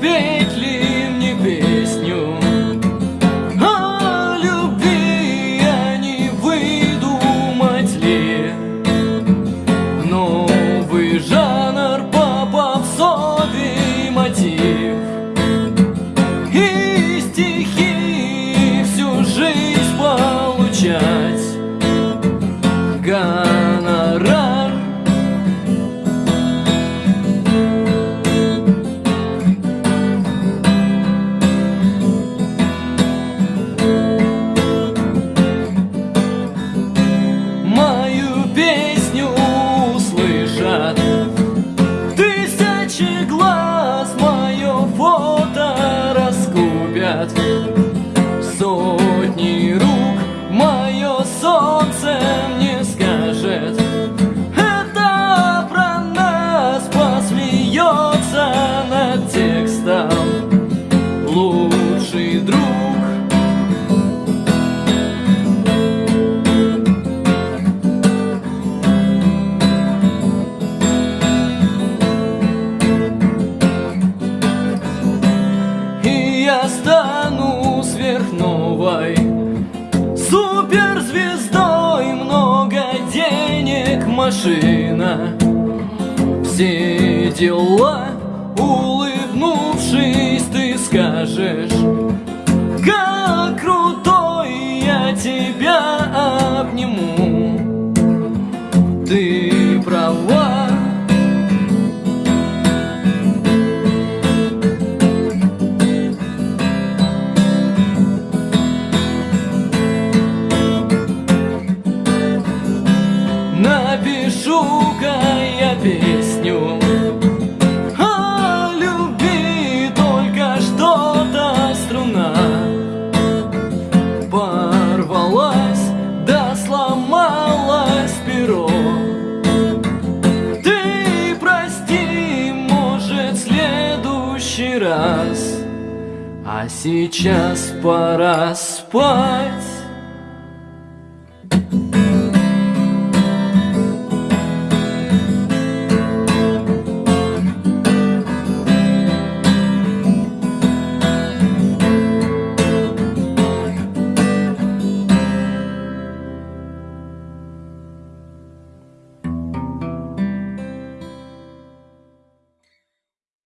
big Суперзвездой Много денег, машина. Все дела Улыбнувшись, ты скажешь Напишу-ка я песню. О любви только что-то струна Порвалась, да сломалась перо. Ты прости, может, в следующий раз А сейчас пора спать